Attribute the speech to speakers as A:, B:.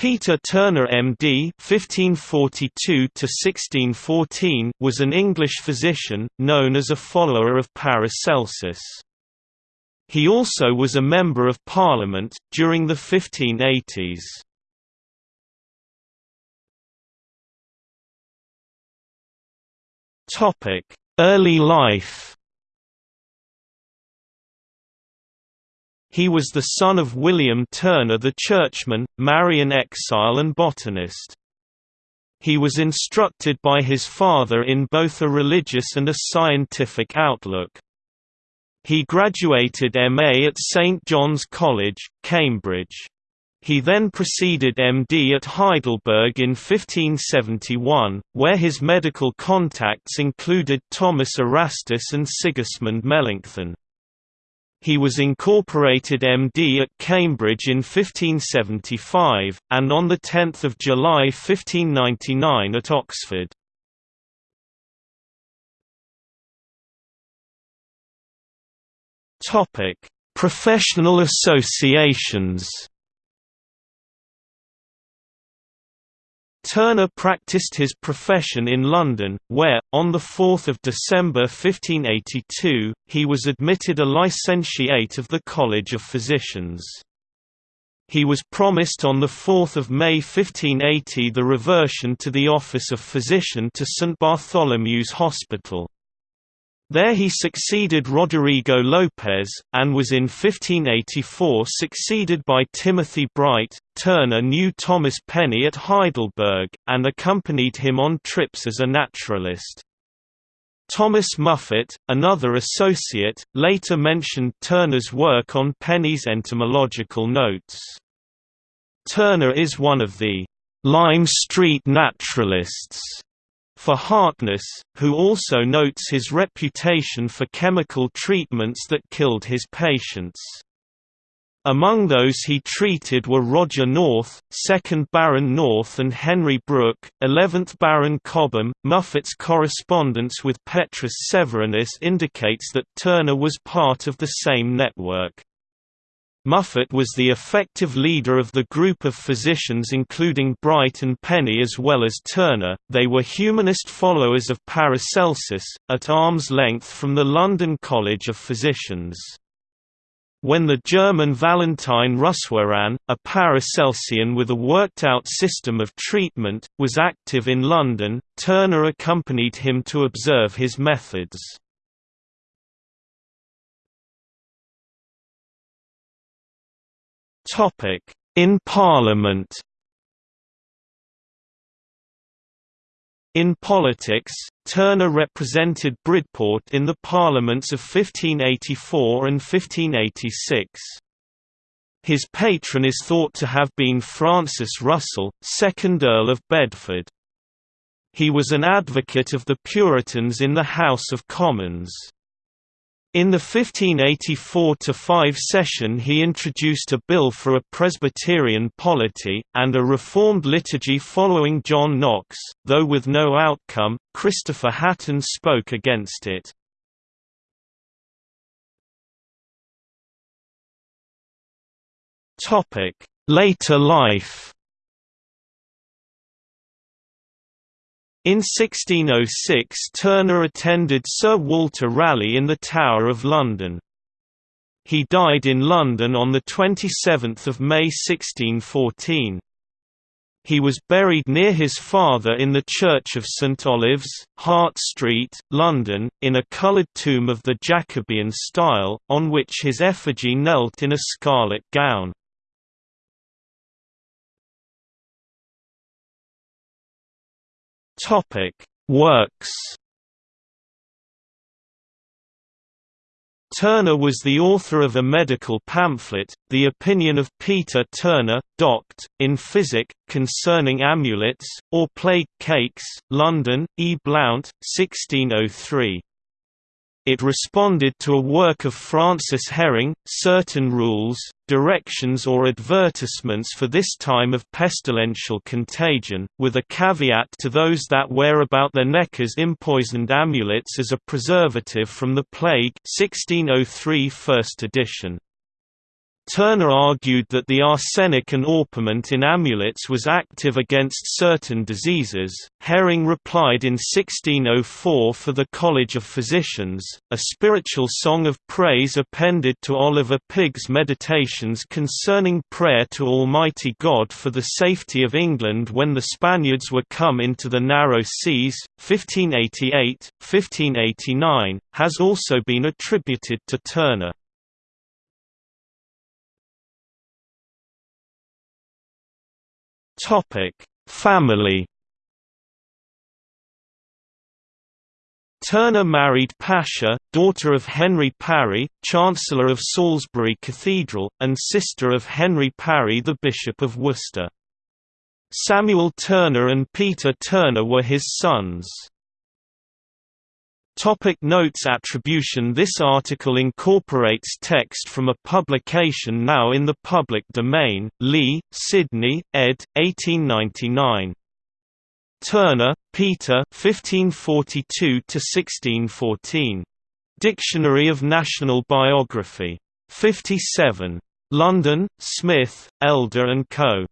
A: Peter Turner MD (1542–1614) was an English physician, known as a follower of Paracelsus. He also was a Member of Parliament, during the 1580s. Early life He was the son of William Turner the churchman, Marian exile and botanist. He was instructed by his father in both a religious and a scientific outlook. He graduated MA at St John's College, Cambridge. He then proceeded MD at Heidelberg in 1571, where his medical contacts included Thomas Erastus and Sigismund Melanchthon. He was incorporated MD at Cambridge in 1575, and on 10 July 1599 at Oxford. Professional associations Turner practiced his profession in London, where, on 4 December 1582, he was admitted a licentiate of the College of Physicians. He was promised on 4 May 1580 the reversion to the office of physician to St Bartholomew's Hospital. There he succeeded Roderigo Lopez, and was in 1584 succeeded by Timothy Bright. Turner knew Thomas Penny at Heidelberg, and accompanied him on trips as a naturalist. Thomas Muffet, another associate, later mentioned Turner's work on Penny's entomological notes. Turner is one of the Lime Street naturalists for Harkness, who also notes his reputation for chemical treatments that killed his patients. Among those he treated were Roger North, 2nd Baron North and Henry Brooke, 11th Baron Cobham. Muffet's correspondence with Petrus Severinus indicates that Turner was part of the same network. Muffet was the effective leader of the group of physicians including Bright and Penny as well as Turner. They were humanist followers of Paracelsus, at arm's length from the London College of Physicians. When the German Valentine Russwurm, a Paracelsian with a worked-out system of treatment, was active in London, Turner accompanied him to observe his methods. In Parliament In politics, Turner represented Bridport in the parliaments of 1584 and 1586. His patron is thought to have been Francis Russell, 2nd Earl of Bedford. He was an advocate of the Puritans in the House of Commons. In the 1584–5 session he introduced a bill for a Presbyterian polity, and a reformed liturgy following John Knox, though with no outcome, Christopher Hatton spoke against it. Later life In 1606 Turner attended Sir Walter Raleigh in the Tower of London. He died in London on 27 May 1614. He was buried near his father in the Church of St Olave's, Hart Street, London, in a coloured tomb of the Jacobean style, on which his effigy knelt in a scarlet gown. Topic: Works. Turner was the author of a medical pamphlet, The Opinion of Peter Turner, Doct. in Physic, concerning amulets, or plague cakes, London, E. Blount, 1603. It responded to a work of Francis Herring, Certain Rules, Directions or Advertisements for this time of pestilential contagion, with a caveat to those that wear about their neck as impoisoned amulets as a preservative from the plague 1603 first edition. Turner argued that the arsenic and orpiment in amulets was active against certain diseases. Herring replied in 1604 for the College of Physicians, a spiritual song of praise appended to Oliver Pigg's meditations concerning prayer to Almighty God for the safety of England when the Spaniards were come into the narrow seas, 1588, 1589, has also been attributed to Turner. Topic: Family. Turner married Pascha, daughter of Henry Parry, Chancellor of Salisbury Cathedral, and sister of Henry Parry the Bishop of Worcester. Samuel Turner and Peter Turner were his sons. Topic notes Attribution This article incorporates text from a publication now in the public domain, Lee, Sidney, ed. 1899. Turner, Peter 1542–1614. Dictionary of National Biography. 57. London, Smith, Elder & Co.